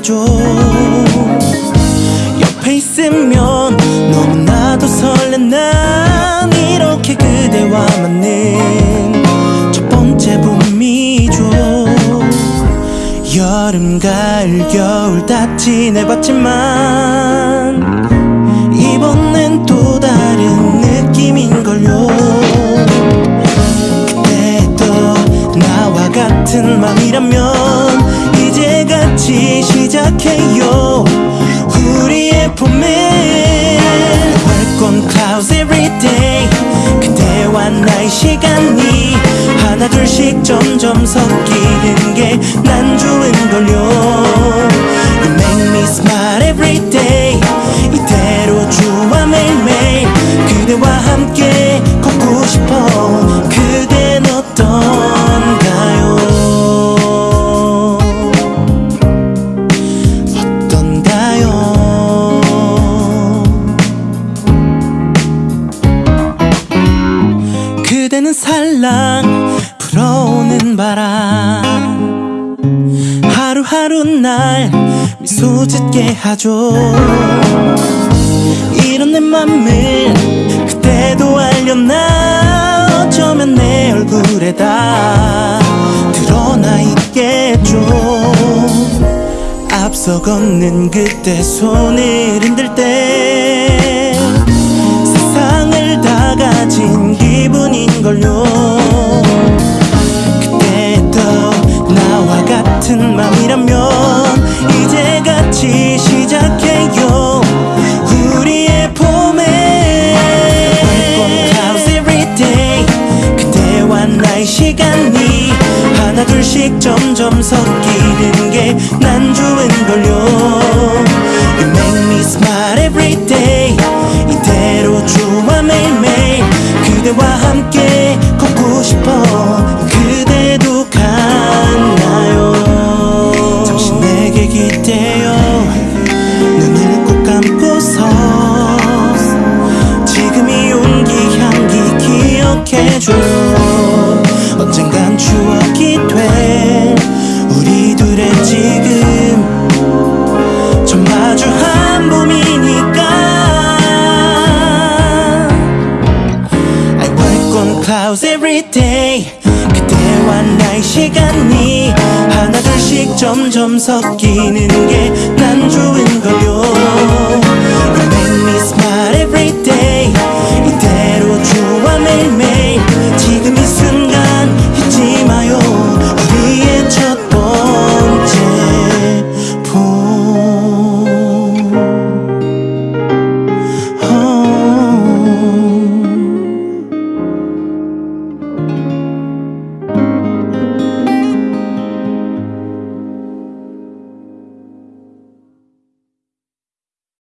안아줘. 옆에 있으면 너무나도 설렌 난 이렇게 그대와 맞는 첫 번째 봄이죠 여름 가을 겨울 다 지내봤지만 이번엔 또 다른 느낌인걸요. 그때 또 나와 같은 맘이라면 나의 시간이 하나 둘씩 점점 섞이는 게 난 좋은 걸요. You make me smile every day. 이대로 좋아 매일매일 그대와 함께 걷고 싶어. 그댄 살랑 불어오는 바람. 하루하루 날 미소 짓게 하죠. 이런 내 맘을 그때도 알렸나? 어쩌면 내 얼굴에 다 드러나 있겠죠. 앞서 걷는 그때 손을 흔들 때 세상을 다 가진 기분인걸요 같은 맘이라면 이제 같이 시작해요. 우리의 봄에 월권 clouds every day 그대와 나의 시간이 하나 둘씩 점점 섞이는 게 난 좋은 걸요 해줘요 언젠간 추억이 될 우리 둘의 지금 처음 마주한 봄이니까. I work on clouds every day. 그대와 나의 시간이 하나 둘씩 점점 섞이는 게 난 좋은 걸